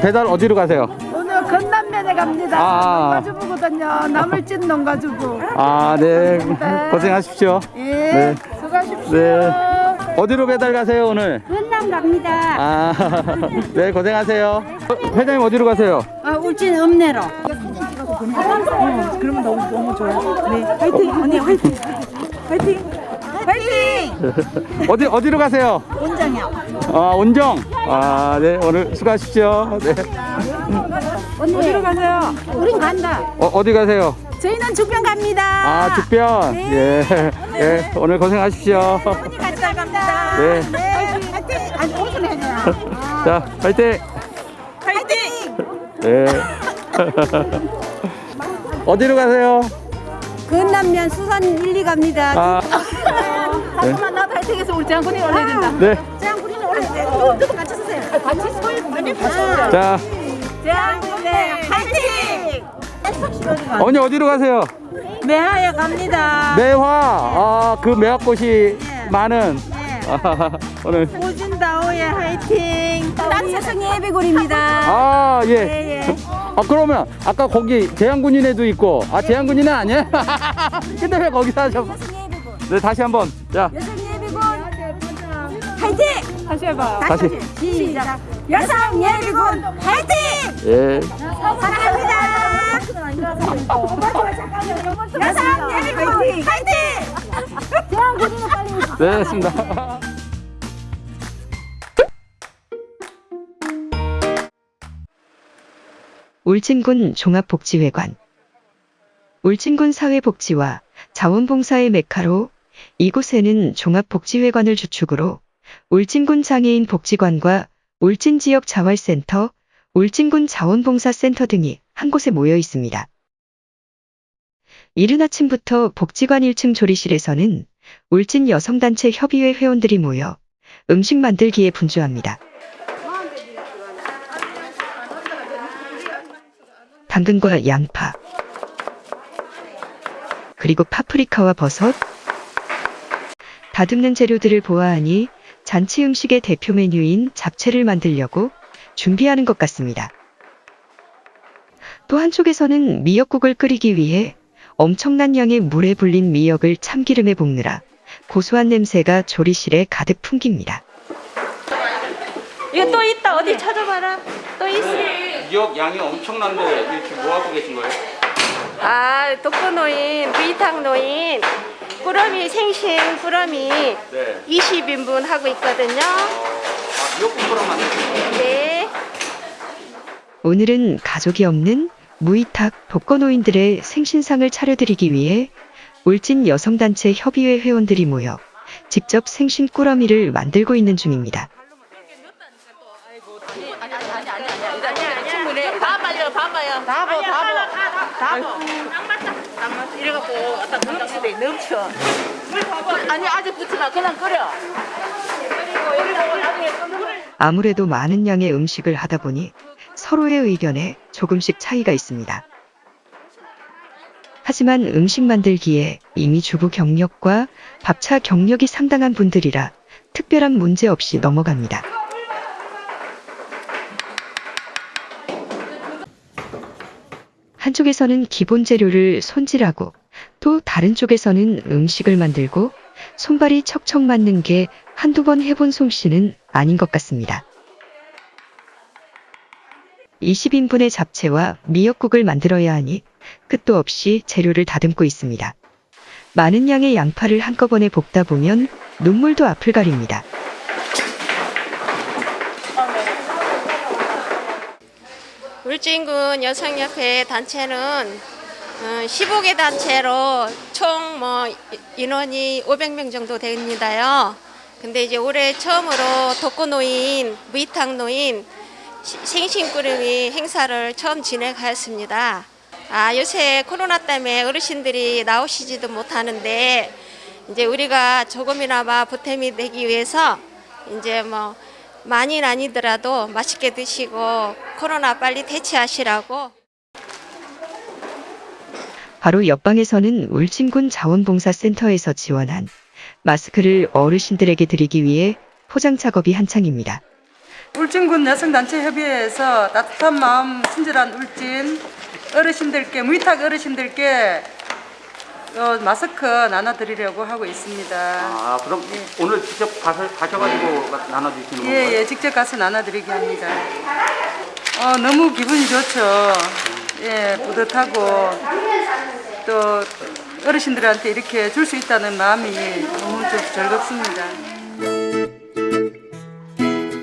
배달 어디로 가세요? 오늘 건남면에 갑니다. 아. 농가주부거든요. 나물진 농가주부. 아, 네. 고생하십시오. 예. 네. 수고하십시오. 네. 어디로 배달 가세요, 오늘? 건남 갑니다. 아, 네, 고생하세요. 어, 회장님 어디로 가세요? 아, 울진 읍내로. 그러면 너무 너무 좋아요. 네. 화이팅 언니 화이팅. 화이팅. 화이팅. 어디, 어디로 가세요? 원장이요. 아, 온정. 아, 네, 오늘 수고하십시오. 네. 어디로 가세요? 우린 간다. 어, 어디 가세요? 저희는 죽변 갑니다. 아, 죽변. 예. 예, 오늘 고생하십시오. 같이 갑니다. 네. 네. 화이팅. 아니 해야 돼요. 자, 파이팅! 화이팅. 네. 어디로 가세요? 건남면 수산 1, 2 갑니다. 아, 나도 화 이팅해서 우리 장군이 올려야 된다. 네. 장군이는 올려야 돼. 저도 같이 쓰세요. 같이 서요. 아니 같이 서요. 자, 장군이 화이팅. 어머니 어디로 가세요? 매하에 갑니다. 매화. 아, 그 매화꽃이 많은. 아, 오늘. 오진다오의 화이팅. 딴세성 예비군입니다. 아, 예. 예, 예. 아, 그러면 아까 거기 재향군인에도 있고. 아, 재향군인은 아니에요? 근데 왜 거기서? 예비군. 네, 다시 한번. 자. 화이팅. 다시 해봐요. 다시. 시작. 여성 예비군 화이팅. 예. 사랑합니다. 여성 예비군 화이팅. 네, 됐습니다. 울진군 종합복지회관 울진군 사회복지와 자원봉사의 메카로 이곳에는 종합복지회관을 주축으로 울진군 장애인 복지관과 울진 지역 자활센터, 울진군 자원봉사센터 등이 한 곳에 모여 있습니다. 이른 아침부터 복지관 1층 조리실에서는 울진 여성단체 협의회 회원들이 모여 음식 만들기에 분주합니다. 당근과 양파, 그리고 파프리카와 버섯, 다듬는 재료들을 보아하니 잔치 음식의 대표 메뉴인 잡채를 만들려고 준비하는 것 같습니다. 또 한쪽에서는 미역국을 끓이기 위해 엄청난 양의 물에 불린 미역을 참기름에 볶느라 고소한 냄새가 조리실에 가득 풍깁니다. 이거 또 있다. 어디 찾아봐라. 또 있어. 미역 양이 엄청난데 이렇게 뭐 하고 계신 거예요? 아, 독거노인, 부이탕노인, 꾸러미 생신 꾸러미 네. 20인분 하고 있거든요. 아, 만드신 거예요? 네. 오늘은 가족이 없는 무이탁 독거노인들의 생신상을 차려드리기 위해 울진 여성단체 협의회 회원들이 모여 직접 생신 꾸러미를 만들고 있는 중입니다. 이래갖고 아까 넘치대, 넘쳐. 아니, 아직 붙지 마. 그냥 끓여. 아무래도 많은 양의 음식을 하다 보니 서로의 의견에 조금씩 차이가 있습니다. 하지만 음식 만들기에 이미 주부 경력과 밥차 경력이 상당한 분들이라 특별한 문제 없이 넘어갑니다. 한쪽에서는 기본 재료를 손질하고 또 다른 쪽에서는 음식을 만들고 손발이 척척 맞는 게 한두 번 해본 솜씨는 아닌 것 같습니다. 20인분의 잡채와 미역국을 만들어야 하니 끝도 없이 재료를 다듬고 있습니다. 많은 양의 양파를 한꺼번에 볶다 보면 눈물도 앞을 가립니다. 울진군 여성협회 단체는 15개 단체로 총 뭐 인원이 500명 정도 됩니다요. 근데 이제 올해 처음으로 독거노인, 무이탁노인 생신꾸러미 행사를 처음 진행하였습니다. 아, 요새 코로나 때문에 어르신들이 나오시지도 못하는데 이제 우리가 조금이나마 보탬이 되기 위해서 이제 뭐 많이는 아니더라도 맛있게 드시고 코로나 빨리 대체하시라고 바로 옆방에서는 울진군 자원봉사센터에서 지원한 마스크를 어르신들에게 드리기 위해 포장 작업이 한창입니다. 울진군 여성단체 협의회에서 따뜻한 마음 친절한 울진 어르신들께 무위탁 어르신들께 어, 마스크 나눠드리려고 하고 있습니다. 아 그럼 오늘 직접 가서 가셔가지고 나눠주시는 건가요? 예, 예, 직접 가서 나눠드리게 합니다. 어, 너무 기분이 좋죠. 예, 뿌듯하고 또 어르신들한테 이렇게 줄 수 있다는 마음이 너무 좀 즐겁습니다.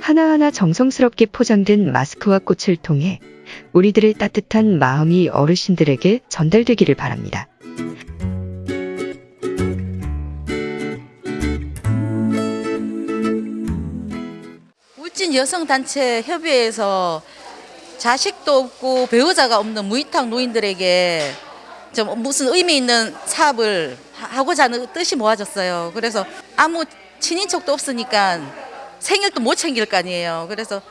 하나하나 정성스럽게 포장된 마스크와 꽃을 통해 우리들의 따뜻한 마음이 어르신들에게 전달되기를 바랍니다. 울진 여성단체 협의회에서 자식도 없고 배우자가 없는 무위탁 노인들에게 좀 무슨 의미 있는 사업을 하- 하고자 하는 뜻이 모아졌어요. 그래서 아무 친인척도 없으니까 생일도 못 챙길 거 아니에요. 그래서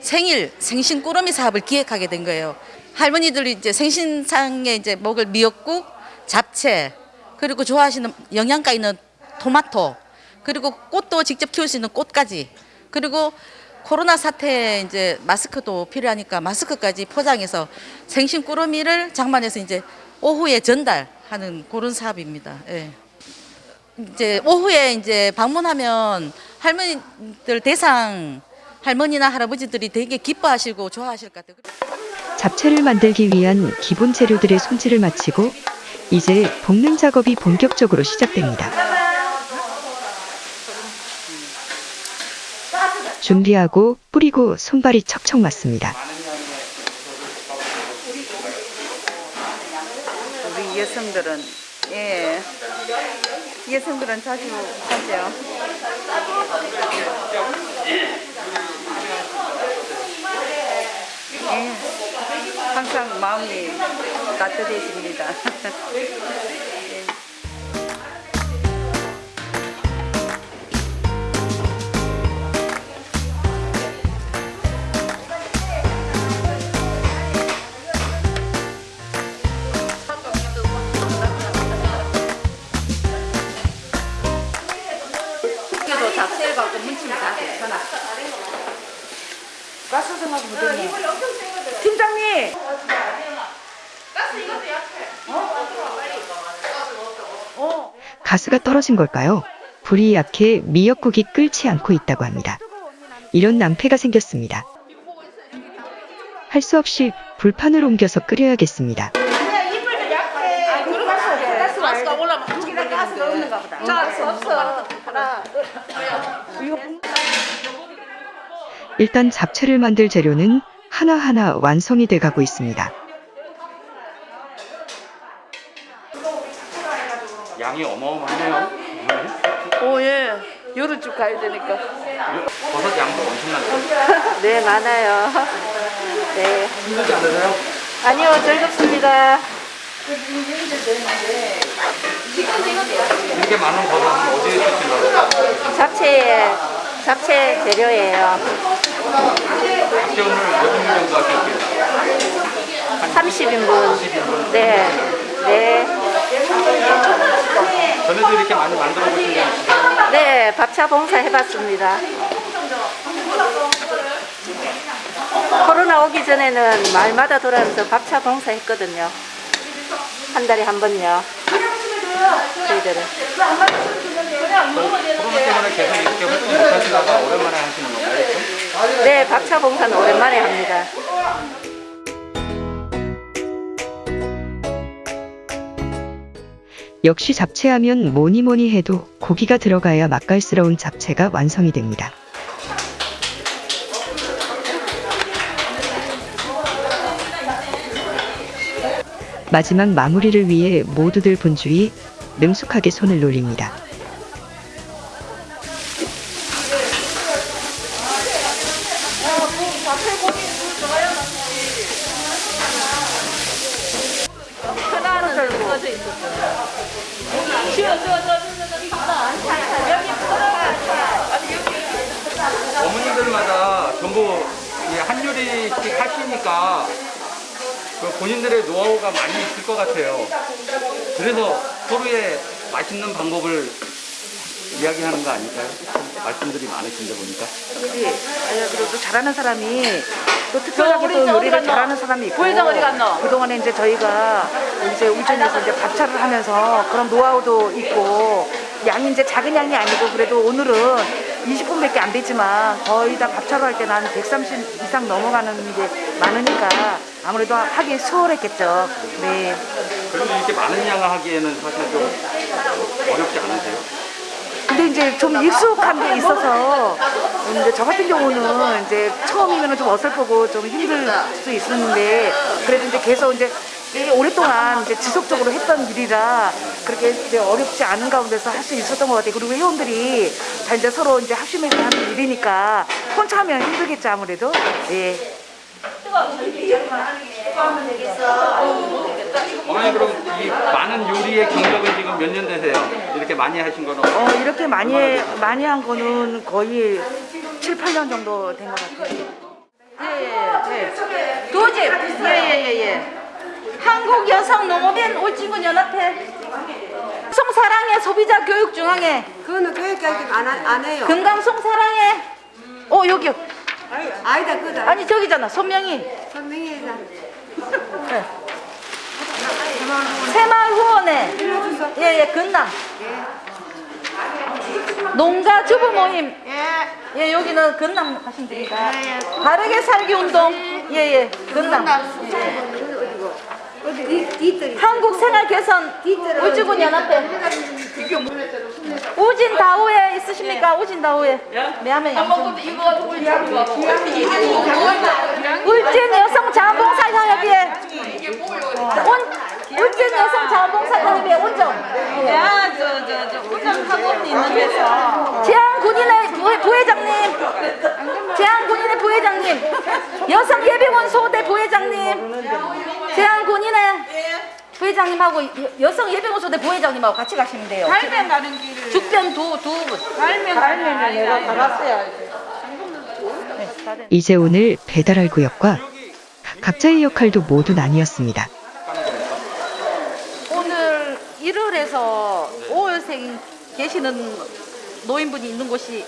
생일 생신 꾸러미 사업을 기획하게 된 거예요. 할머니들이 이제 생신상에 이제 먹을 미역국, 잡채, 그리고 좋아하시는 영양가 있는 토마토, 그리고 꽃도 직접 키울 수 있는 꽃까지, 그리고 코로나 사태에 이제 마스크도 필요하니까 마스크까지 포장해서 생신 꾸러미를 장만해서 이제 오후에 전달하는 그런 사업입니다. 예. 이제 오후에 이제 방문하면 할머니들 대상 할머니나 할아버지들이 되게 기뻐하시고 좋아하실 것 같아요. 잡채를 만들기 위한 기본 재료들의 손질을 마치고 이제 볶는 작업이 본격적으로 시작됩니다. 준비하고 뿌리고 손발이 척척 맞습니다. 우리 여성들은 예 여성들은 자주 하죠. 예, 항상 마음이 따뜻해집니다. 가스 생각 못했네. 팀장님. 가스가 떨어진 걸까요? 불이 약해 미역국이 끓지 않고 있다고 합니다. 이런 낭패가 생겼습니다. 할 수 없이 불판을 옮겨서 끓여야겠습니다. 가스가 올라면 가스가 없는가 보다. 가스 없어. 일단 잡채를 만들 재료는 하나하나 완성이 돼 가고 있습니다. 양이 어마어마하네요. 오, 예. 요를 쭉 가야 되니까. 버섯 양도 엄청난데. 네, 많아요. 네. 힘들지 않으세요? 아니요, 즐겁습니다. 이렇게 많은 버섯은 어디에 쓰시려고? 잡채, 잡채 재료예요. 혹시 오늘 몇분 정도 하실게요? 30인분. 네. 네. 전에도 이렇게 많이 만들어 보신 있으세요? 네, 밥차 봉사 해봤습니다. 코로나 오기 전에는 마을마다 돌아다니면서 밥차 봉사 했거든요. 한 달에 한 번요. 저희들은. 코로나 때문에 계속 이렇게 활동 못 하시다가 오랜만에 하시는 건가요? 네, 밥차 봉사는 오랜만에 합니다. 역시 잡채하면 뭐니 뭐니 해도 고기가 들어가야 맛깔스러운 잡채가 완성이 됩니다. 마지막 마무리를 위해 모두들 분주히 능숙하게 손을 놀립니다. 잘하는 사람이 또 특별하게 또 요리를? 잘하는 사람이 있고. 그동안에 이제 저희가 이제 울전에서 이제 밥차를 하면서 그런 노하우도 있고 양이 이제 작은 양이 아니고 그래도 오늘은 20분밖에 안 되지만 거의 다 밥차로 할 때는 한130 이상 넘어가는 게 많으니까 아무래도 하기 수월했겠죠. 네. 그리고 이렇게 많은 양을 하기에는 사실 좀 어렵지 않으세요? 근데 이제 좀 익숙한 게 있어서 이제 저 같은 경우는 이제 처음이면 좀 어설프고 좀 힘들 수 있었는데 그래도 이제 계속 이제 오랫동안 이제 지속적으로 했던 일이라 그렇게 이제 어렵지 않은 가운데서 할 수 있었던 것 같아요. 그리고 회원들이 다 이제 서로 이제 합심해서 하는 일이니까 혼자 하면 힘들겠죠 아무래도. 예. 어머니 그럼 이 많은 요리의 경력은 지금 몇 년 되세요? 이렇게 많이 하신 거는? 어, 이렇게 많이 많이 한 거는 거의 7, 8년 정도 된 것 같아요. 예예. 도집. 예예 예. 한국 여성 농업인 울진군 연합회. 송사랑의 소비자 교육 중앙회. 그거는 교육까지 안, 하- 안 해요. 금강 송 사랑회. 어 여기. 아니다, 그다. 아니 저기잖아. 손명희. 선명이 다. 새마을 후원회. 예예 근남. 농가 주부 모임. 예 여기는 근남 하시면 됩니다. 바르게 살기 운동. 예예 근남. 한국 생활 개선 울주군 연합회. 우진 다우에 있으십니까? 우진 다우에. 매하면. 울진 여성 자원봉사 협의회. 온 울진 여성 자원봉사 협의회 온정. 야 저 저저 온정 학원 있는 데서. 재한 군인의 부회, 부회장님. 재한 군인의 부회장님. 여성 예비군 소대 부회장님. 재한 군인의 부회장님하고 여- 여성 예비군 소대 부회장님하고 같이 가시면 돼요. 할면 가는 길을 죽변 두, 두 분. 할면 할면 내가 받았어야 이제 오늘 배달할 구역과 각자의 역할도 모두 나뉘었습니다. 오늘 1월에서 5월생 계시는 노인분이 있는 곳이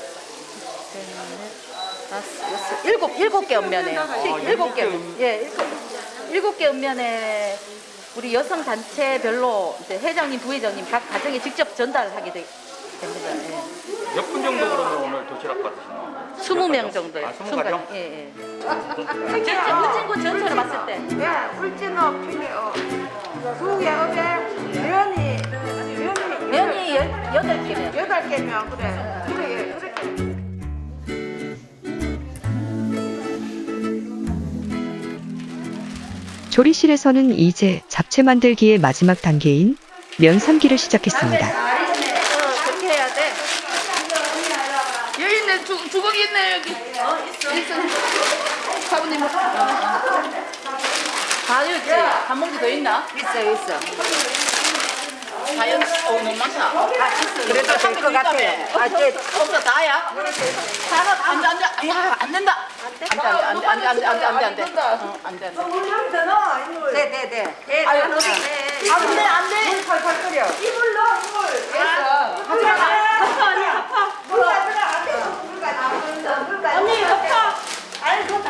일곱, 일곱 개 읍면에요. 일곱 개, 예, 일곱, 개 읍면에 우리 여성 단체별로 이제 회장님, 부회장님 각 가정에 직접 전달하게 되, 됩니다. 예. 몇분 정도 그러면 오늘 도시락 받으시나요? 20명 정도요. 아, 20 가정? 예, 예. 울진군 전체로 봤을 때. 야, 울진업 필요. 두개 업에 면이 면이 여덟 개면. 여덟 개면 그래. 그래 그렇게. 조리실에서는 이제 잡채 만들기의 마지막 단계인 면 삶기를 시작했습니다. 그렇게 해야 돼. 여기 있네, 주, 주걱이 있네, 여기. 어, 있어. 있어. 사부님. 다였지? 한 봉지 더 있나? 있어 있어. 어, 너무 많다. 그래도 될것 같아요. 아, 제 없어, 다야? 다는 안 돼, 안 돼. 야, 안 된다. 안 돼, 안 돼, 안 돼, 안 돼, 안 돼, 안 돼, 안 돼. 어, 안 돼, 안 돼. 네, 네, 네. 아유, 안 돼, 안 돼. 물 팔팔 끓여. 언니, 덮어. 아니, 그거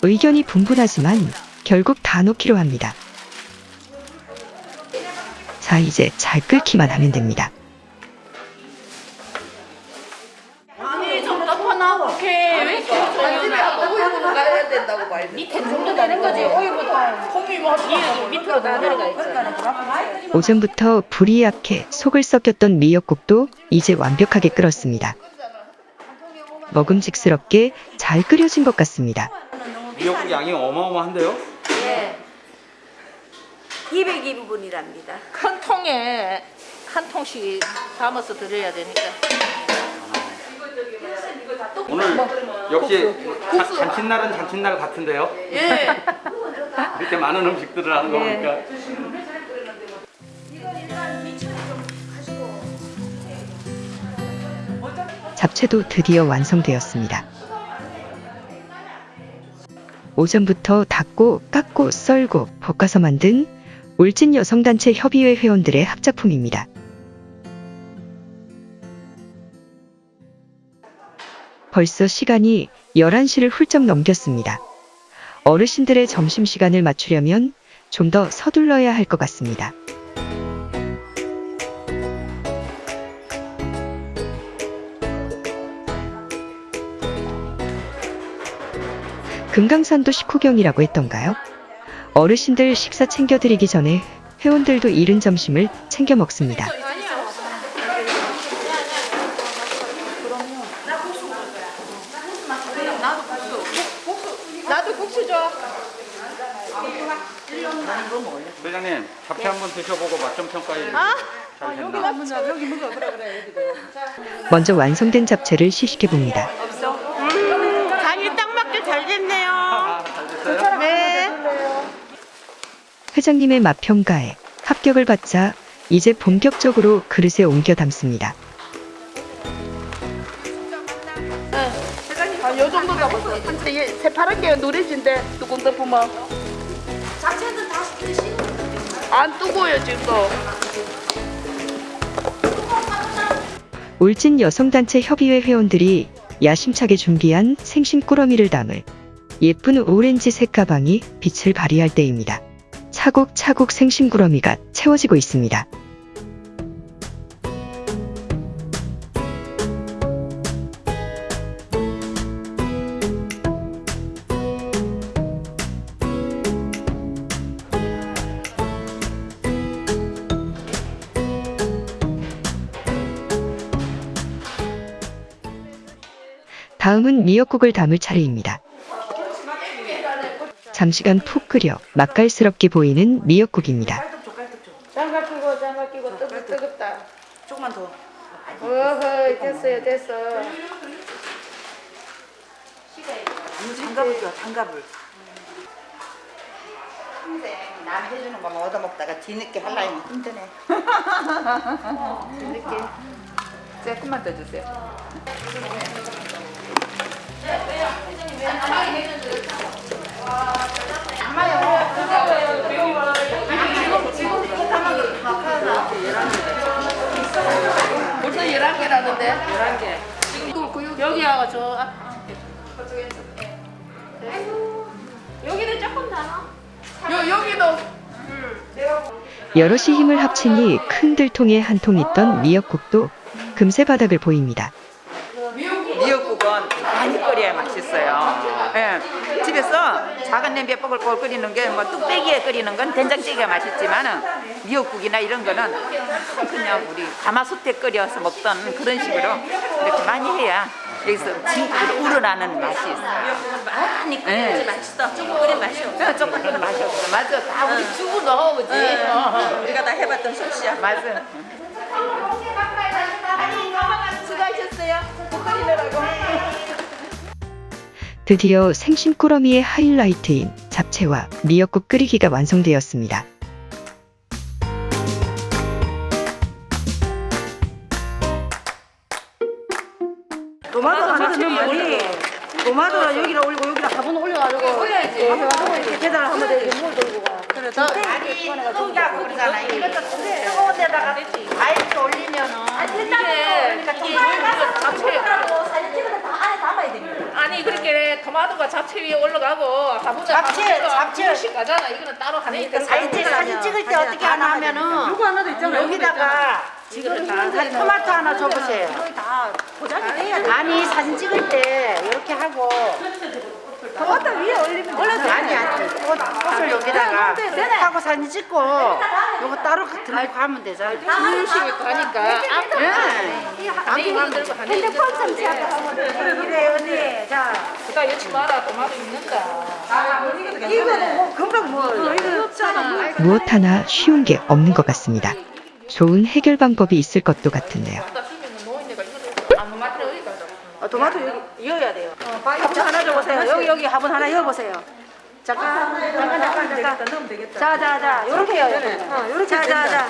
의견이 분분하지만 결국 다 놓기로 합니다. 자, 이제 잘 끓기만 하면 됩니다. 아니, 좀 덮어놔. 오케이. 왜 이렇게 가야 된다고 말. 밑에 정도 되는 거지. 오이보다 콩이 뭐 밑으로 다 내려가 있어. 오전부터 불이 약해 속을 썩였던 미역국도 이제 완벽하게 끓었습니다. 먹음직스럽게 잘 끓여진 것 같습니다. 미역국 양이 어마어마한데요? 202분이랍니다. 큰 통에 한 통씩 담아서 드려야 되니까. 오늘 역시 자- 잔칫날은 잔칫날 같은데요? 예. 이렇게 많은 음식들을 하는 거 보니까 잡채도 드디어 완성되었습니다. 오전부터 닦고 깎고 썰고 볶아서 만든 울진 여성단체 협의회 회원들의 합작품입니다. 벌써 시간이 11시를 훌쩍 넘겼습니다. 어르신들의 점심시간을 맞추려면 좀 더 서둘러야 할 것 같습니다. 금강산도 식후경이라고 했던가요? 어르신들 식사 챙겨드리기 전에 회원들도 이른 점심을 챙겨 먹습니다. 나도 국수 줘. 회장님 잡채 한번 드셔보고 맛 좀 평가해 주세요. 잘 됐나? 먼저 완성된 잡채를 시식해 봅니다. 간이 딱 맞게 잘 됐네요. 아, 잘 됐어요? 네. 회장님의 맛 평가에 합격을 받자 이제 본격적으로 그릇에 옮겨 담습니다. 정도 잡았어. 근데 얘 새파란 게 노래진데 뚜껑 덮으면. 자체는 다 시키는 안 뜨거워요 지금도. 울진 여성단체 협의회 회원들이 야심차게 준비한 생심 꾸러미를 담을 예쁜 오렌지 색 가방이 빛을 발휘할 때입니다. 차곡차곡 생심 꾸러미가 채워지고 있습니다. 미역국을 담을 차례입니다. 잠시간 푹 끓여 맛깔스럽게 보이는 미역국입니다. 장갑 끼고 장갑 끼고 뜨거 뜨겁다. 조금만 더. 어허 됐어요 됐어. 장갑을 줘, 장갑을. 남 해주는 거만 얻어먹다가 뒤늦게 하려니 힘드네. 이렇게 조금만 더 주세요. 벌써 11개라는데? 11개. 지금 그 여기하고 저 앞. 여기는 조금 나눠. 여, 여기도 여럿이 힘을 합치니 큰 들통에 한 통 있던 미역국도 금세 바닥을 보입니다. 많이 끓여야 맛있어요. 예. 집에서 작은 냄비에 뽀글뽀글 끓이는 게 뭐 뚝배기에 끓이는 건 된장찌개가 맛있지만 은 미역국이나 이런 거는 그냥 우리 가마솥에 끓여서 먹던 그런 식으로 이렇게 많이 해야 여기서 진국으로 우러나는 맛이 있어요. 많이 끓여야지 맛있어. 조금 끓이면 맛이 없어. 조금 끓이면 맛이 없어. 맞아. 다 우리 주부 넣어오지. 우리가 다 해봤던 솜씨야. 맞아. 수고하셨어요. 국 끓이느라고. 드디어 생심 꾸러미의 하이라이트인 잡채와 미역국 끓이기가 완성되었습니다. 도마도 하나 넣으면 도마도를 여기다 올리고 여기다 화분 올려가지고 올려야지. 이렇게 계단을 하면 되지. 물 돌고 가. 많이 뜨거운 그러잖아. 이것도 뜨거운 데다가 아이스 올리면은 그러니까 이게 잡채 사진 찍어서 담아야 됩니다. 아니 그렇게 토마토가 잡채 위에 올라가고 가보자 잡채, 잡채. 씩 가잖아 이거는 따로 하니까 사진, 찍, 사진 찍을 때 어떻게 하나 하면은 요거 하나도 있잖아요. 여기다가 지금 토마토 하나 줘보세요. 다 포장이 돼야 돼. 아니 사진 찍을 때 이렇게 하고 토마토 위에 올리면 올려서 아니 아니 꽃, 꽃을 여기다가 하고 사진 찍고 요거 따로 들고 가면 되잖아. 식으로 가니까 예. 아니 만들고 하니까 그래 언니. 자 그다 여치 마라 토마토 있는다 이거는 뭐 금방 뭐 이거. 무엇 하나 쉬운 게 없는 것 같습니다. 좋은 해결 방법이 있을 것도 같은데요. 어, 토마토 여기 이어야 돼요. 화분 하나 줘보세요. 여기 여기 화분 하나 이어보세요. 잠깐 잠깐 잠깐 잠깐. 되겠다. 자자자 요렇게 해요. 어, 요렇게 자자자.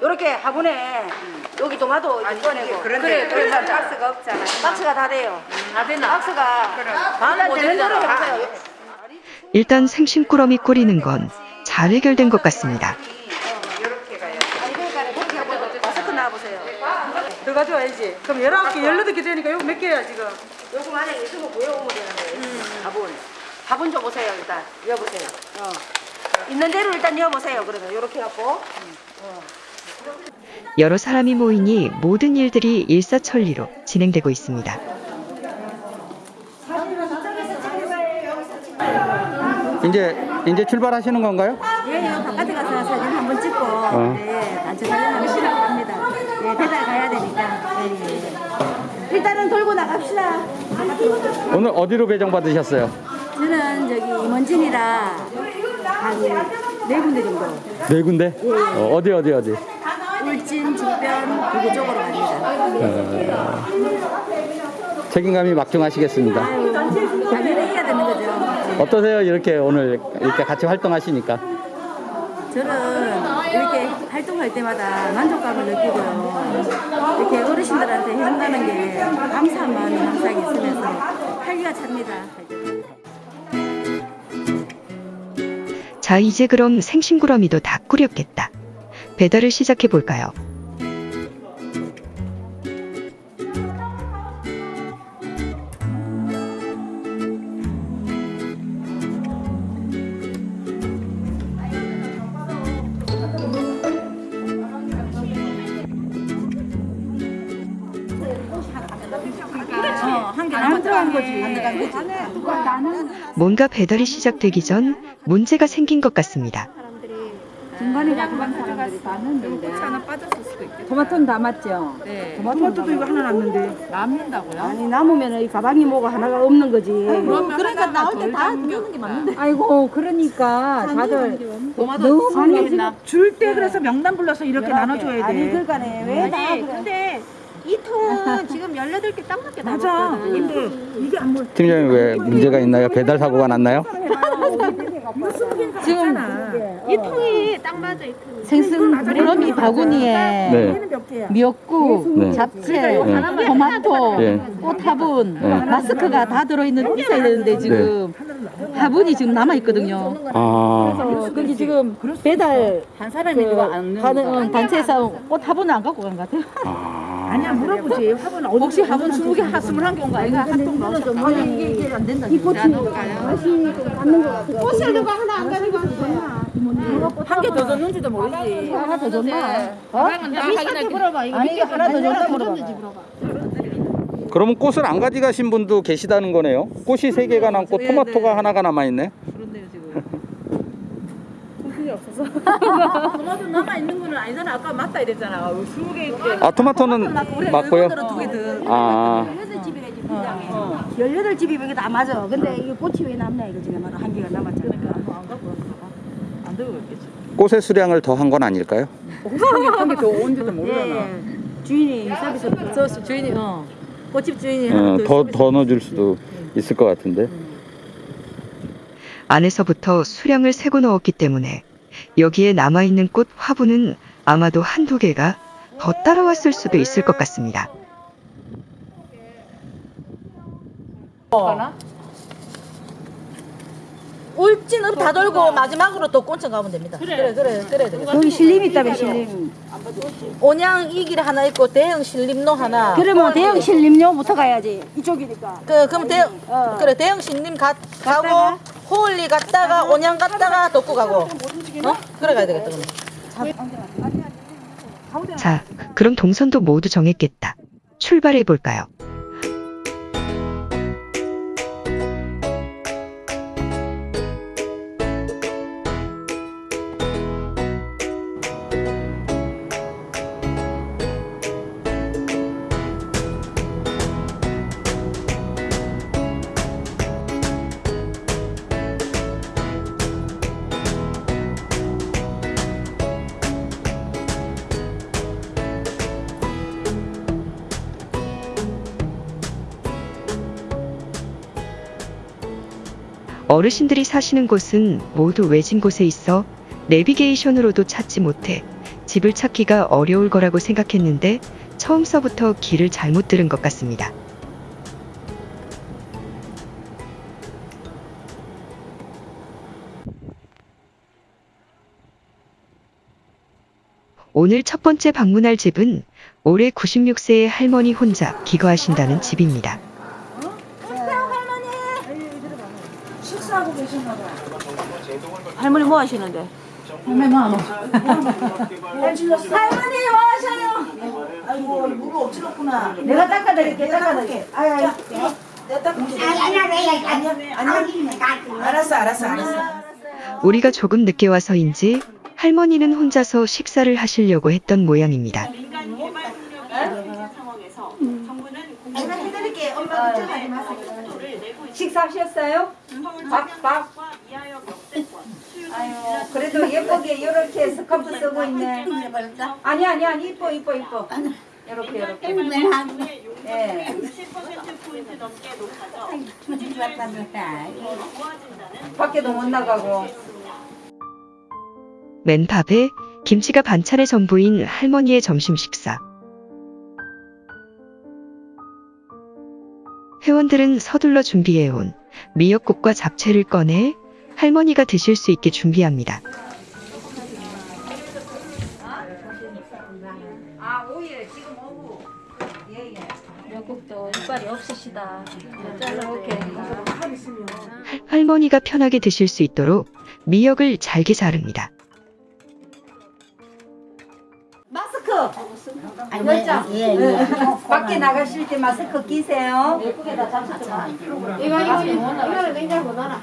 요렇게 화분에 여기 이거 꺼내고 그래 그래 박스가 없잖아. 박스가 다 돼요. 다 되나? 박스가 반은 되는 대로 해보세요. 일단 생신꾸러미 꾸리는 건 잘 해결된 것 같습니다. 마스크 나와보세요. 더 가져와야지. 그럼 19개, 18개 되니까 이거 몇 개야 지금? 요거 만약에 있으면 구해오면 되는데 밥은 밥은 줘보세요 일단 여보세요. 어. 있는 대로 일단 여보세요. 그러면 요렇게 갖고 여러 사람이 모이니 모든 일들이 일사천리로 진행되고 있습니다. 이제 이제 출발하시는 건가요? 예, 요 바깥에 가서 사진 한번 찍고 어. 네, 단체 사진하면 시작합니다. 예, 배달 가야 되니까. 예, 예. 일단은 돌고 나갑시다. 오늘 어디로 배정 받으셨어요? 저는 저기 임원진이라 한네 군데 정도. 네 군데? 어, 어디 어디 어디? 울진, 직변, 부구 쪽으로 갑니다. 책임감이 막중하시겠습니다. 아유, 당연히 해야 되는 거죠. 어떠세요? 이렇게 오늘 이렇게 같이 활동하시니까. 저는 이렇게 활동할 때마다 만족감을 느끼고요. 이렇게 어르신들한테 해준다는 게 감사한 마음이 항상 있으면서 활기가 찹니다. 자, 이제 그럼 생신구러미도 다 꾸렸겠다. 배달을 시작해 볼까요? 뭔가 배달이 시작되기 전 문제가 생긴 것 같습니다. 토마토는 다 맞죠? 토마토도 이거 하나 남는데 남는다고요? 아니 남으면 이 가방이 뭐가 하나가 없는 거지. 그러니까 나올 때다 주는 게 맞는데. 아이고 그러니까 다들 너무 많이 했나? 줄때 그래서 명단 불러서 이렇게 나눠줘야 아니 돼. 그러니까네 왜 다 그래. 근데 이 통은 지금 18개 딱 맞게 맞아. 근데 이게 안 물. 팀장님 왜 문제가 있나요? 배달 사고가 났나요? 지금 이 통이 딱 맞아 이 통이. 생선 그러미 바구니에 네. 미역국, 네. 잡채, 네. 토마토, 예. 꽃 화분, 네. 마스크가 다 들어있는 있어야 되는데 지금 화분이 지금 남아 있거든요. 아, 근데 지금 배달 한 사람이 그, 가는 어, 단체에서 꽃 화분을 안 갖고 간 것 같아요. 아. 아니야 물어보지. 화분 어디 혹시 화분 20개, 한 21개 온거 아닌가? 한통 넣어서 아니 이게 이게 안 된다. 이 꽃이 꽃을 누가 하나 안 가지고 한개 더 줬는지도 모르지. 하나 더 줬나? 어? 미스한테 물어봐. 이거 아니 하나 더 줬나 물어봐. 그러면 꽃을 안 가져가신 분도 계시다는 거네요. 꽃이 세 개가 남고 토마토가 하나가 남아 있네. 토마토 남아 있는 거는 아니잖아. 아까 맞다 이랬잖아. 20개 있게. 아, 토마토는 맞고요. 두개 더. 아, 18집이 이게 다 맞아. 근데 이게 꽃이 왜 남냐 이거 지금 한 개가 남았잖아. 안 들고 갔겠지. 꽃의 수량을 더 한 건 아닐까요? 한개더 온지도 모르나. 예. 주인이 서비스 저 주인이 어. 꽃집 주인이 어, 하나 더, 더 넣어줄 수도 있을 것 같은데. 안에서부터 수량을 세고 넣었기 때문에 여기에 남아있는 꽃 화분은 아마도 한두 개가 더 따라왔을 수도 있을 것 같습니다. 울진읍 다 돌고 마지막으로 또 꼰청 가면 됩니다. 그래 그래 그래. 그래. 여기 신림 있다며 신림. 온양 이길 하나 있고 대형 신림로 하나. 그러면 대형 신림료부터 가야지. 이쪽이니까. 그 그럼 대 그래 대형 신림 가, 가고 호울리 갔다가 온양 갔다가 덕구 가고. 어? 그래 가야 되겠다 그럼. 자, 그럼 동선도 모두 정했겠다. 출발해 볼까요? 어르신들이 사시는 곳은 모두 외진 곳에 있어 내비게이션으로도 찾지 못해 집을 찾기가 어려울 거라고 생각했는데 처음서부터 길을 잘못 들은 것 같습니다. 오늘 첫 번째 방문할 집은 올해 96세의 할머니 혼자 기거하신다는 집입니다. 할머니 뭐 하시는데? 할머니 뭐 하노? 할머니 뭐 하셔요? 아이고 무가 없지렸구나. 내가 닦아드릴게 닦아드릴게. 내가 닦아줄게. 아니 아니 아니 아니. 알았어 알았어 알았어. 우리가 조금 늦게 와서인지 할머니는 혼자서 식사를 하시려고 했던 모양입니다. 식사하셨어요? 밥, 밥. 아유, 그래도 예쁘게 이렇게 스카프 쓰고 있네. 아니, 아니, 아니, 이뻐, 이뻐, 이뻐. 이렇게, 이렇게. 예. 밖에도 못 나가고. 맨 밥에 김치가 반찬의 전부인 할머니의 점심 식사. 회원들은 서둘러 준비해온 미역국과 잡채를 꺼내 할머니가 드실 수 있게 준비합니다. 아, 오예, 지금 오후. 예, 예. 미역국도 이빨이 없으시다. 이렇게. 할머니가 편하게 드실 수 있도록 미역을 잘게 자릅니다. 마스크! 열장. 예, 예. 밖에 나가실 때 마스크 끼세요. 이거, 이거, 이거는 냉장고 넣어놔.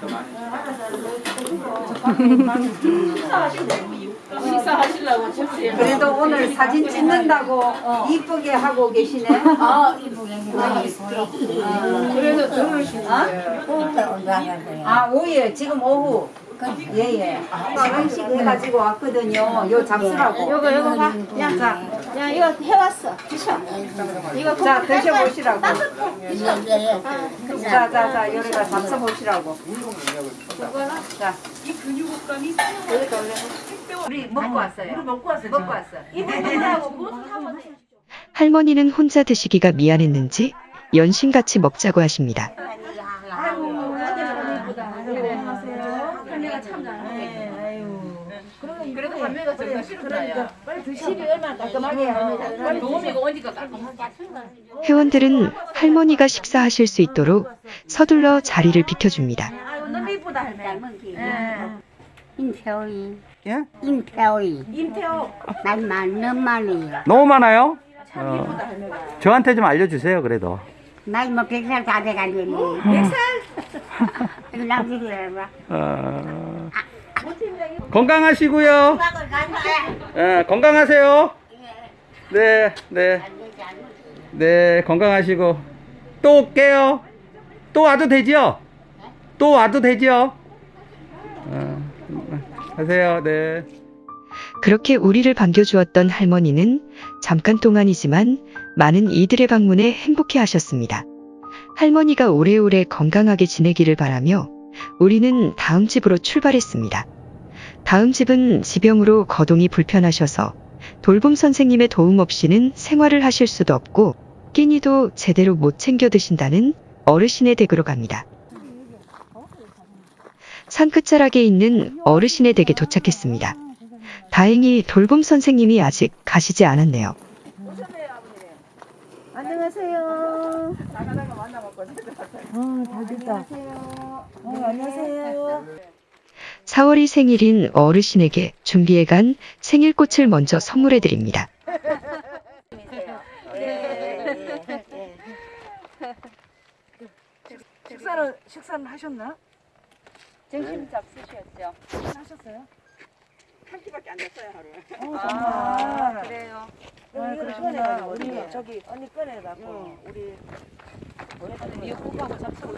식사하시려고 줬어요. 그래도 오늘 사진 찍는다고 이쁘게 하고 계시네. 아, 이쁘게. 그래도 들으시네. 아, 오예, 지금 오후. 예, 예. 한식 해가지고 왔거든요. 요 잡수라고. 요거, 요거 봐. 야, 자, 야, 이거 해왔어. 드셔. 이거 자, 드셔보시라고. 아, 자, 자, 자, 요리가 잡숴보시라고. 자. 우리 먹고 왔어요. 우리 먹고 왔어요. 먹고 왔어. 할머니는 혼자 드시기가 미안했는지 연신같이 먹자고 하십니다. 그래도 할머니가 저거 싫은가요? 집이 얼마나 깔끔하게 할머니가 도우미가 오니까 깔끔하다. 회원들은 할머니가 식사하실 수 있도록 서둘러 자리를 비켜줍니다. 아유, 너무 이쁘다, 할머니. 임태호이. 예? 임태호이. 임태호. 말만 너무 많아요. 너무 많아요? 어, 저한테 좀 알려주세요, 그래도. 나이 뭐 백살 다 돼가지고. 백살? 이거 남기려봐. 어, 건강하시고요. 예, 건강하세요. 네, 네. 네, 건강하시고. 또 올게요. 또 와도 되지요? 또 와도 되지요? 어, 하세요, 네. 그렇게 우리를 반겨주었던 할머니는 잠깐 동안이지만 많은 이들의 방문에 행복해 하셨습니다. 할머니가 오래오래 건강하게 지내기를 바라며 우리는 다음 집으로 출발했습니다. 다음 집은 지병으로 거동이 불편하셔서 돌봄 선생님의 도움 없이는 생활을 하실 수도 없고 끼니도 제대로 못 챙겨 드신다는 어르신의 댁으로 갑니다. 산 끝자락에 있는 어르신의 댁에 도착했습니다. 다행히 돌봄 선생님이 아직 가시지 않았네요. 안녕하세요. 어, 잘 됐다. 어, 안녕하세요. 4월이 생일인 어르신에게 준비해간 생일꽃을 먼저 선물해 드립니다. 식사는, 식사는 하셨나? 점심 잡수셨죠? 하셨어요? 아, 그래요. 아, 그러시구나. 우리 저기 언니 꺼내갖고 우리 미역국하고 잡수고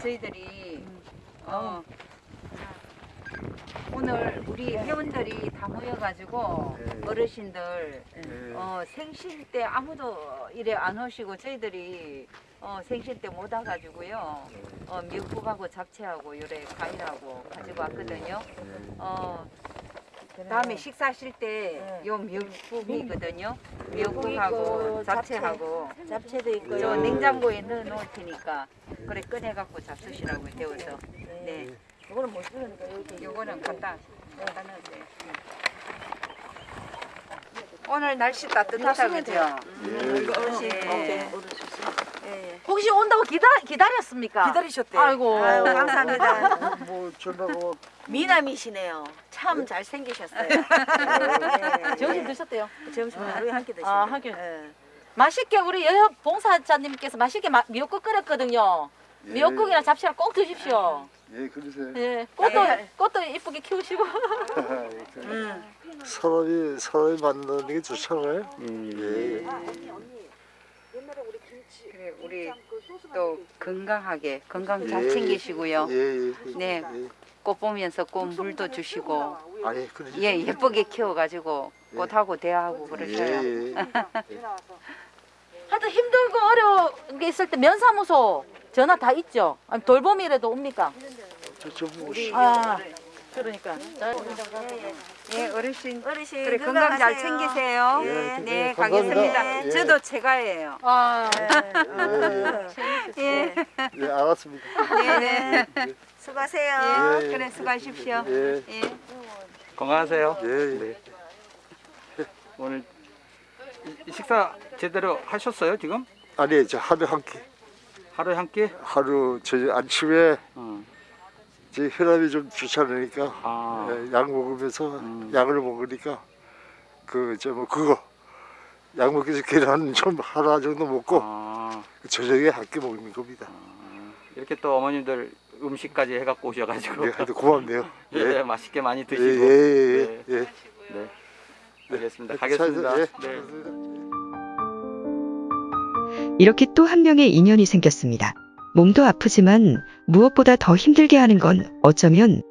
저희들이 어, 오늘 우리 회원들이 다 모여가지고 어르신들 어, 생신 때 아무도 이래 안 오시고 저희들이 어, 생신 때 못 와가지고요. 어, 미역국하고 잡채하고 요래 과일하고 가지고 왔거든요. 어, 다음에 식사하실 때요 미역국이거든요. 미역국하고 잡채하고. 잡채 도 있고요. 저 냉장고에 넣어 놓을 테니까 그래 꺼내 갖고 잡수시라고 데워서. 네 이거는 못 쓰니까 여기. 요거는 갖다 갖다 넣으세요 오늘 날씨 따뜻하다 그죠? 네. 혹시 온다고 기다 기다렸습니까? 기다리셨대요. 아이고. 아유 감사합니다. 뭐 전화가 미남이시네요. 참 잘생기셨어요. 점심 드셨대요? 점심 하루에 한 끼 드시고. 아, 하긴. 맛있게 우리 여여 봉사자님께서 맛있게 마, 미역국 끓였거든요. 미역국이랑 잡채랑 꼭 드십시오. 예 그러세요. 예, 꽃도 꽃도 이쁘게 키우시고. 사람이 사람이 만나는 게 좋잖아요. 음. 예. 그래 우리 또 건강하게 건강 잘 예, 챙기시고요. 예, 예. 네. 예. 꽃 보면서 꽃 물도 주시고 아 예 그래. 예 예쁘게 키워가지고 꽃하고 대하고 그러셔요. 예, 예. 하여튼 힘들고 어려운 게 있을 때 면사무소 전화 다 있죠. 아니 돌봄이라도 옵니까? 저좀 아, 그러니까. 예 어르신 어르신 그래 건강 잘 건강하세요. 챙기세요. 예, 네 네, 가겠습니다. 예. 저도 제가예요. 아, 예. 예 알았습니다. 네. 수고하세요. 예. 그래 수고하십시오. 예. 예. 건강하세요. 예, 예. 네. 오늘 이- 이 식사 제대로 하셨어요 지금? 아니 저 하루 한 끼. 하루에 한 끼? 하루 저 아침에 어. 제 혈압이 좀 좋잖으니까 아. 예, 약 먹으면서 음. 약을 먹으니까 그저뭐 그거 약 먹기 전에 계란 좀 하나 정도 먹고 아. 저녁에 한 끼 먹는 겁니다. 이렇게 또 어머님들 음식까지 해갖고 오셔가지고 예, 하여튼 고맙네요. 예, 예. 맛있게 많이 예, 드시고 예, 예, 네. 예. 네. 알겠습니다. 자, 가겠습니다. 예. 네. 이렇게 또 한 명의 인연이 생겼습니다. 몸도 아프지만 무엇보다 더 힘들게 하는 건 어쩌면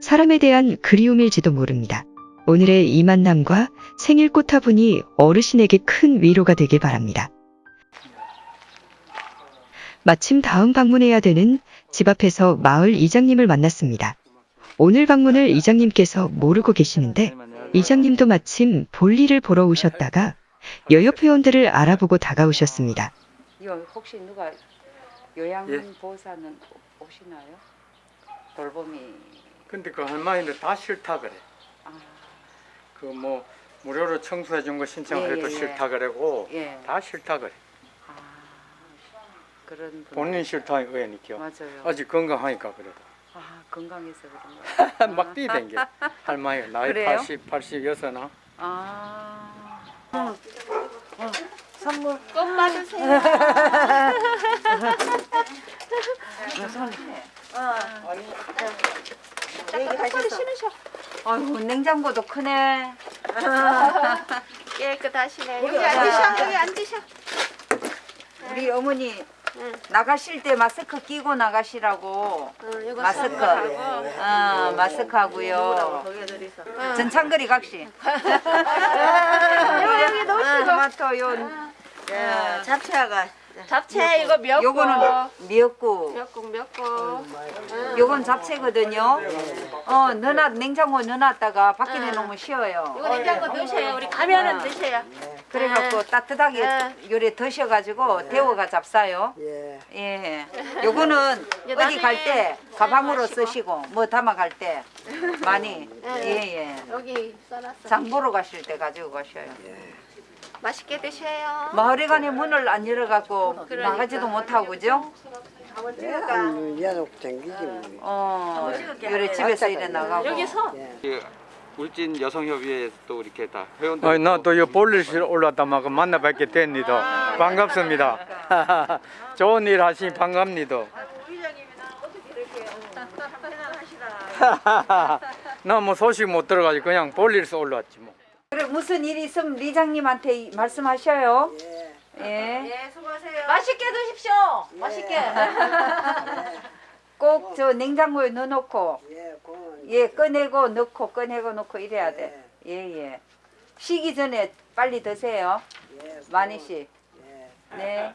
사람에 대한 그리움일지도 모릅니다. 오늘의 이 만남과 생일 꽃화분이 어르신에게 큰 위로가 되길 바랍니다. 마침 다음 방문해야 되는 집 앞에서 마을 이장님을 만났습니다. 오늘 방문을 이장님께서 모르고 계시는데 이장님도 마침 볼일을 보러 오셨다가 여여 회원들을 알아보고 다가오셨습니다. 이거 혹시 누가 요양보호사는 오시나요? 돌봄이 근데 그 할머니는 다 싫다 그래. 아, 그뭐 무료로 청소해 준 거 신청해도 예, 예, 예. 싫다 그래고 예. 다 싫다 그래. 아 그런 분 본인 싫다 의원이죠. 맞아요. 아직 건강하니까 그래도. 아 건강해서 그런가. 막 뛰댕겨. 할머니 나이 그래요? 80, 86나. 아 선물. 꽃 받으세요. 얘기하셨어. 아이고 냉장고도 크네. 깨끗하시네. 여기 앉으셔. 여기 앉으셔. 우리 어머니 나가실 때 마스크 끼고 나가시라고. 마스크. 어, 마스크 하고요. 전창거리 각시. 여기 놓으시고. 토마토 요. 예. 잡채가 잡채 이거 몇 요거는 거? 미역국. 몇 거? 요건 잡채거든요. 어, 넣어놨, 냉장고 넣어놨다가 밖에 내놓으면 쉬어요. 이거 냉장고 넣으세요. 우리 가면은 드세요. 그래갖고 따뜻하게 요래 드셔가지고 데워가 잡싸요. 예. 요거는 이제 어디 갈 때 가방으로 마시고. 쓰시고 뭐 담아 갈 때 많이 예예. 여기 써놨어. 장 보러 가실 때 가지고 가셔요. 맛있게 드셔요. 마을에 관에 문을 안 열어갖고 그러니까. 나가지도 못하고 그죠? 야속 댕기지 어, 요래 집에서 일해 나가고. 여기서 그 울진 여성협의회에서 또 이렇게 다 회원들 아니 나또 이 볼일실 올라왔다 막 만나 뵙게 됩니다. 반갑습니다. 좋은 일 하시니 반갑니다. 나뭐 소식 못 들어가지고 그냥 볼일서 올라왔지 뭐. 그래 무슨 일이 있으면 리장님한테 이- 말씀하셔요. 예. 맛있게 드십시오. 맛있게. 꼭 저 냉장고에 넣어놓고 예 꺼내고 넣고 꺼내고 넣고 이래야 돼. 예예. 쉬기 전에 빨리 드세요. 많이씩. 네.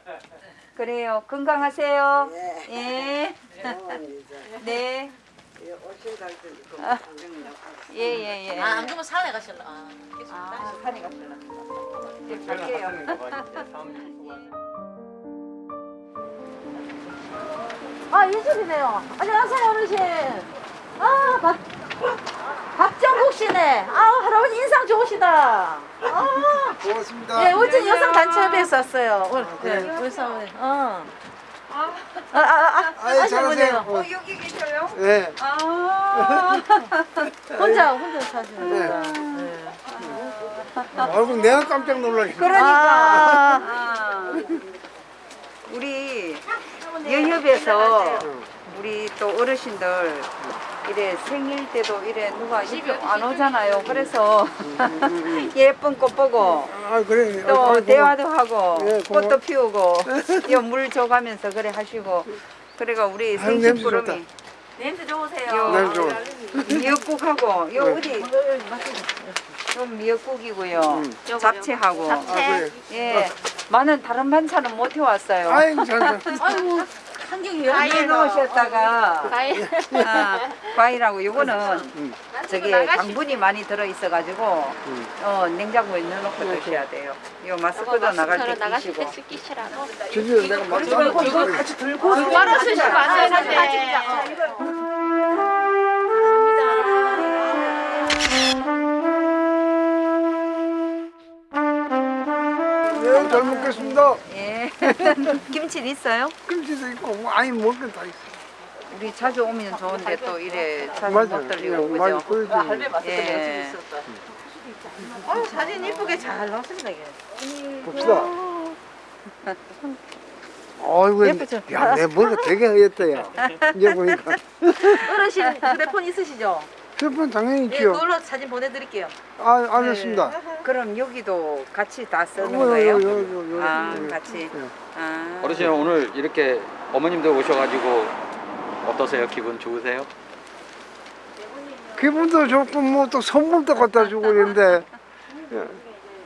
그래요. 건강하세요. 예. 네. 예 예 예. 아, 안 그러면 산에 가실라. 아, 아, 산에 갔구나. 이제 갈게요. 아, 이슬이네요. 안녕하세요, 어르신. 아, 박, 박정국 씨네. 아, 할아버지 인상 좋으시다. 아, 반갑습니다. 네, 울진 여성 단체협에서 왔어요. 오늘 네, 우리 사모님. 어. 아, 아, 아, 아이, 아시는 잘하세요. 분이에요. 어. 여기 계셔요? 네. 아. 혼자 혼자 사시는구나. 네. 아이고 내가 깜짝 놀라겠네. 그러니까. 우리 여협에서 우리 또 어르신들 이래 생일 때도 이래 누가 안 오잖아요. 그래서 예쁜 꽃 보고 아 그래. 또 아이고, 대화도 하고 예. 꽃도 피우고 물 줘가면서 그래 하시고 그래가 우리 생신 부름이. 냄새 좋으세요. 요 냄새 좋아. 미역국하고 요 네. 어디 좀 미역국이고요. 음. 잡채하고 아, 그래. 예 많은 다른 반찬은 못 해왔어요. 아이고 잘 잘. 아이고 한경이 과일 넣으셨다가 과일. 아, 과일하고 요거는 음. 저기 당분이 많이 들어 있어가지고 음. 어 냉장고에 넣어놓고 드셔야 돼요. 요 마스크도 나갈 때 끼시고. 저기 내가 막 이거 같이 들고 말아 쓰시면 안 되는데. 네, 잘 먹겠습니다. 예. 김치 있어요? 김치도 있고 뭐 아니 먹을 건다 있어. 우리 자주 오면 좋은데 또 이래 자주 맞아. 못 들리고 예, 많이 그죠? 보여줘요. 예. 어, 사진 이쁘게 잘 나왔습니다. 이게. 봅시다. 아이고, 예쁘죠? 야, 내 머리가 되게 하얗다, 야. 이제 보니까. 어르신 휴대폰 있으시죠? 휴대폰 당연히 예, 있죠. 그걸로 사진 보내드릴게요. 아, 알겠습니다. 그럼 여기도 같이 다 쓰는 어, 요, 거예요? 요, 요, 요, 아, 요, 요. 같이. 예. 아. 어르신 오늘 이렇게 어머님들 오셔가지고 어떠세요? 기분 좋으세요? 기분도 좋고, 뭐 또 선물도 갖다 주고 이런데.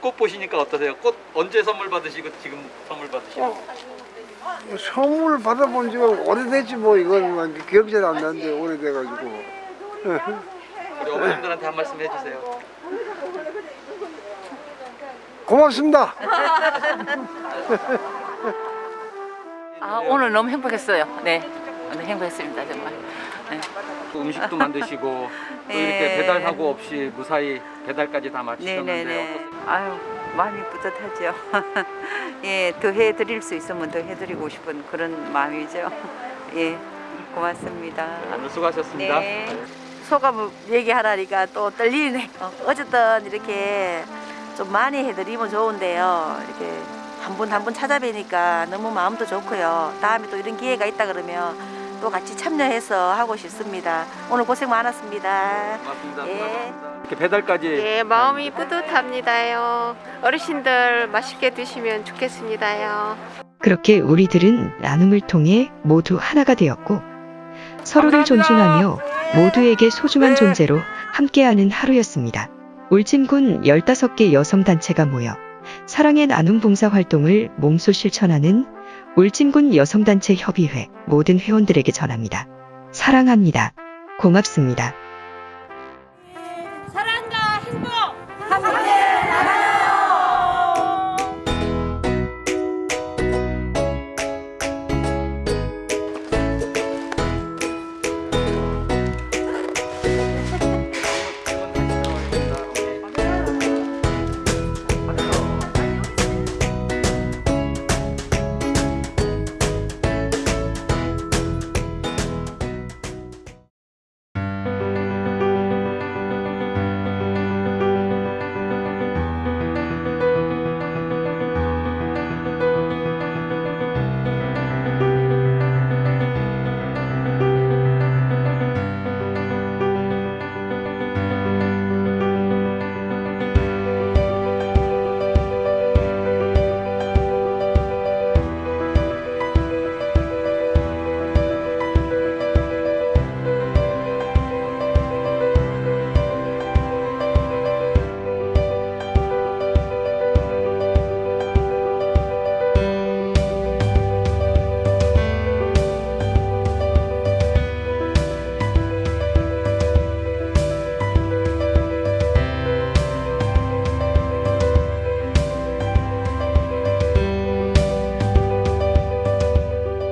꽃 보시니까 어떠세요? 꽃 언제 선물 받으시고 지금 선물 받으시고? 뭐 선물 받아본 지가 오래됐지, 뭐, 이건 뭐 기억이 잘 안 나는데, 오래돼가지고. 우리 어머님들한테 한 말씀 해주세요. 고맙습니다. 아, 오늘 너무 행복했어요. 네. 오늘 행복했습니다, 정말. 네. 또 음식도 만드시고 또 예. 이렇게 배달하고 없이 무사히 배달까지 다 마치셨는데 네네네. 아유, 많이 뿌듯하죠. 예, 더 해드릴 수 있으면 더 해드리고 싶은 그런 마음이죠. 예, 고맙습니다. 오늘 수고하셨습니다. 네. 소감을 얘기하라니까 또 떨리네. 어, 어쨌든 이렇게 좀 많이 해드리면 좋은데요. 이렇게 한 분 한 분 찾아뵈니까 너무 마음도 좋고요. 다음에 또 이런 기회가 있다 그러면 또 같이 참여해서 하고 싶습니다. 오늘 고생 많았습니다. 고맙습니다. 예. 이렇게 배달까지 예, 마음이 뿌듯합니다요. 어르신들 맛있게 드시면 좋겠습니다요. 그렇게 우리들은 나눔을 통해 모두 하나가 되었고 서로를 존중하며 모두에게 소중한 존재로 함께하는 하루였습니다. 울진군 15개 여성단체가 모여 사랑의 나눔 봉사 활동을 몸소 실천하는 울진군 여성단체 협의회 모든 회원들에게 전합니다. 사랑합니다. 고맙습니다.